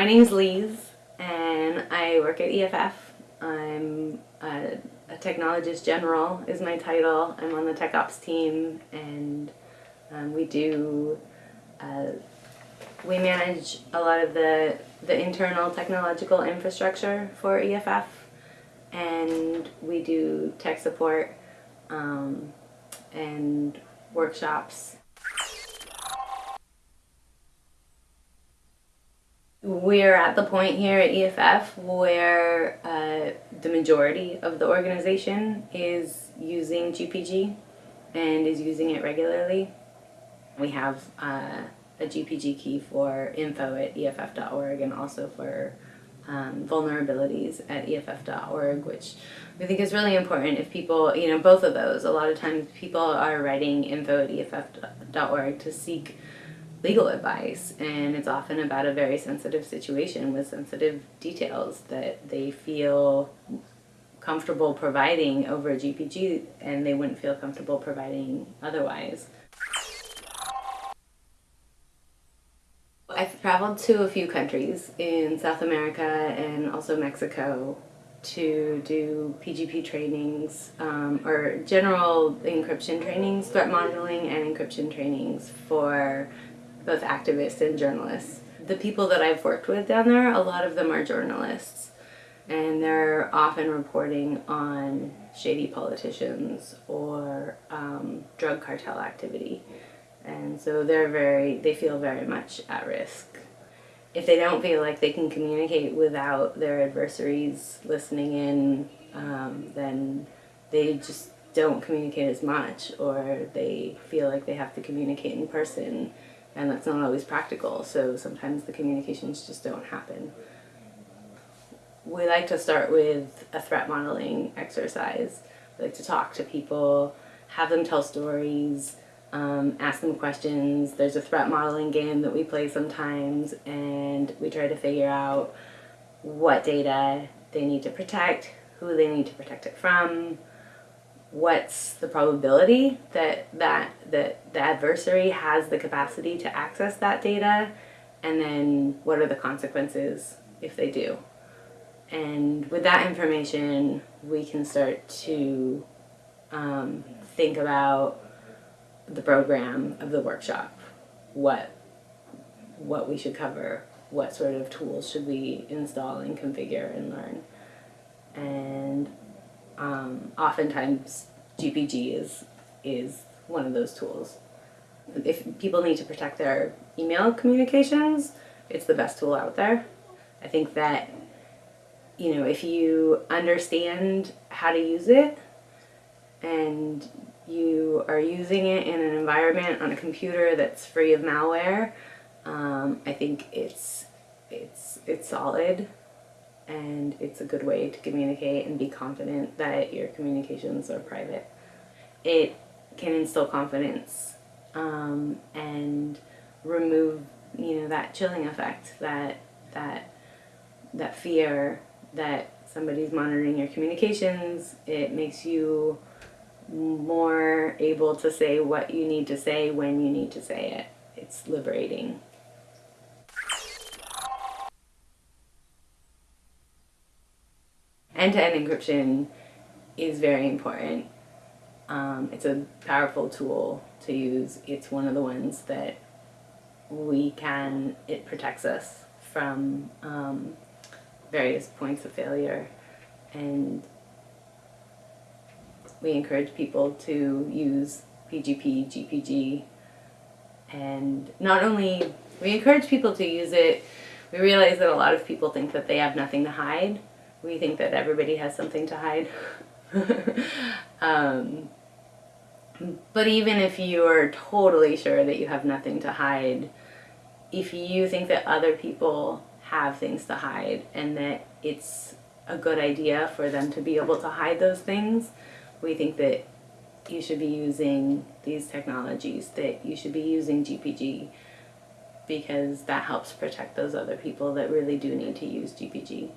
My name is Lise and I work at EFF. I'm a, a, technologist general is my title. I'm on the tech ops team and um, we do, uh, we manage a lot of the, the internal technological infrastructure for EFF and we do tech support um, and workshops We're at the point here at EFF where uh, the majority of the organization is using GPG and is using it regularly. We have uh, a GPG key for info at EFF.org and also for um, vulnerabilities at EFF.org, which we think is really important if people, you know, both of those. A lot of times people are writing info at EFF.org to seek legal advice and it's often about a very sensitive situation with sensitive details that they feel comfortable providing over a GPG and they wouldn't feel comfortable providing otherwise. I've traveled to a few countries in South America and also Mexico to do PGP trainings um, or general encryption trainings, threat modeling and encryption trainings for both activists and journalists. The people that I've worked with down there, a lot of them are journalists and they're often reporting on shady politicians or um, drug cartel activity. And so they're very, they feel very much at risk. If they don't feel like they can communicate without their adversaries listening in, um, then they just don't communicate as much or they feel like they have to communicate in person and that's not always practical so sometimes the communications just don't happen. We like to start with a threat modeling exercise. We like to talk to people, have them tell stories, um, ask them questions. There's a threat modeling game that we play sometimes and we try to figure out what data they need to protect, who they need to protect it from, what's the probability that, that, that the adversary has the capacity to access that data, and then what are the consequences if they do. And with that information, we can start to um, think about the program of the workshop, what, what we should cover, what sort of tools should we install and configure and learn. And um, oftentimes GPG is, is one of those tools. If people need to protect their email communications, it's the best tool out there. I think that, you know, if you understand how to use it and you are using it in an environment on a computer that's free of malware, um, I think it's, it's, it's solid and it's a good way to communicate and be confident that your communications are private. It can instill confidence um, and remove you know that chilling effect that that that fear that somebody's monitoring your communications. It makes you more able to say what you need to say when you need to say it. It's liberating. End-to-end -end encryption is very important. Um, it's a powerful tool to use. It's one of the ones that we can, it protects us from um, various points of failure and we encourage people to use PGP, GPG, and not only, we encourage people to use it, we realize that a lot of people think that they have nothing to hide, we think that everybody has something to hide. um, but even if you are totally sure that you have nothing to hide, if you think that other people have things to hide and that it's a good idea for them to be able to hide those things, we think that you should be using these technologies, that you should be using GPG because that helps protect those other people that really do need to use GPG.